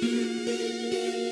Música